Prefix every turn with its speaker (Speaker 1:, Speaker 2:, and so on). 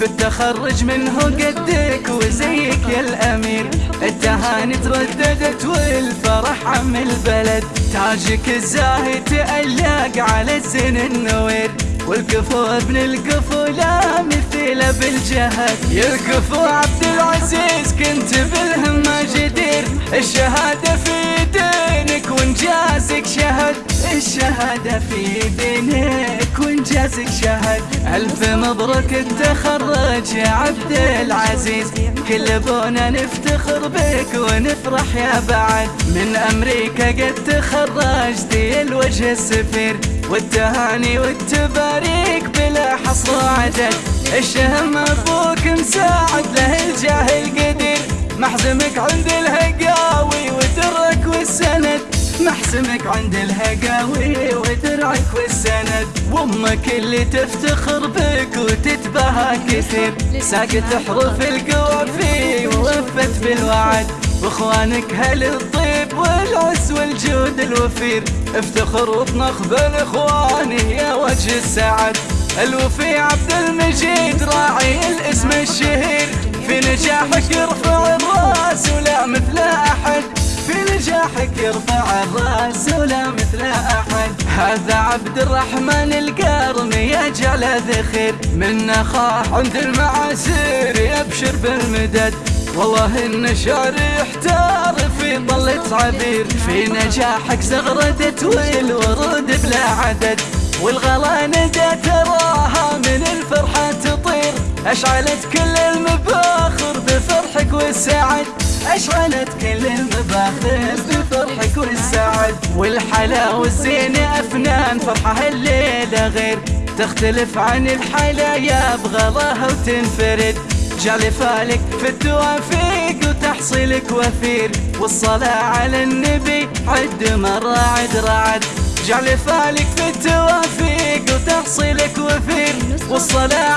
Speaker 1: بالتخرج منه قدك وزيك يا الأمير. التهاني ترددت والفرح عم البلد. تاجك الزاهي تألق على الزين النوير. والكفو ابن الكفو لا مثيل بالجهد يا الكفو عبد العزيز كنت بالهمة جدير. الشهادة في دينك وانجازك شهد الشهادة في دينك وانجازك شهد. ألف مبروك التخرج يا عبد العزيز. كل بونا نفتخر بك ونفرح يا بعد. من أمريكا قد تخرجت الوجه السفير. والتهاني والتباريك بلا حصر وعدد الشهم أبوك مساعد له الجاه القدير. محزمك عند والسند محسمك عند الهقاوي ودرعك والسند. وأمك اللي تفتخر بك وتتباهى كثير. ساقت حروف القوافي ووفت بالوعد. وإخوانك هل الطيب والعز والجود الوفير. افتخر وطنخ بالاخوان يا وجه السعد. الوفي عبد المجيد راعي الاسم الشهير. في نجاحك يرفع يرفع الرأس ولا مثل أحد. هذا عبد الرحمن القارمي يجعل ذخير من اخاه عند المعاسير يبشر بالمدد. والله إن شعري يحتار في طلة عبير في نجاحك زغردت والورود بلا عدد. والغلا ندى تراها من الفرحة تطير. أشعلت كل المباخر بفرحك والسعد أشعلت كل المباخر بفرحك والسعد والحلا والزينة أفنان فرحة الليلة غير. تختلف عن الحلايا بغلاها وتنفرد. جعل فالك في التوافيق وتحصيلك وفير. والصلاة على النبي عد مرة عد رعد. جعل فالك في التوافيق وتحصيلك وفير. والصلاة